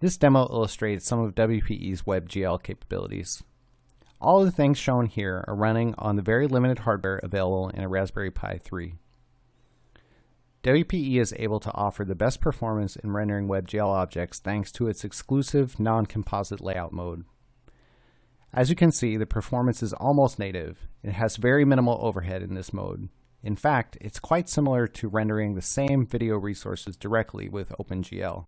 This demo illustrates some of WPE's WebGL capabilities. All of the things shown here are running on the very limited hardware available in a Raspberry Pi 3. WPE is able to offer the best performance in rendering WebGL objects thanks to its exclusive non-composite layout mode. As you can see, the performance is almost native. It has very minimal overhead in this mode. In fact, it's quite similar to rendering the same video resources directly with OpenGL.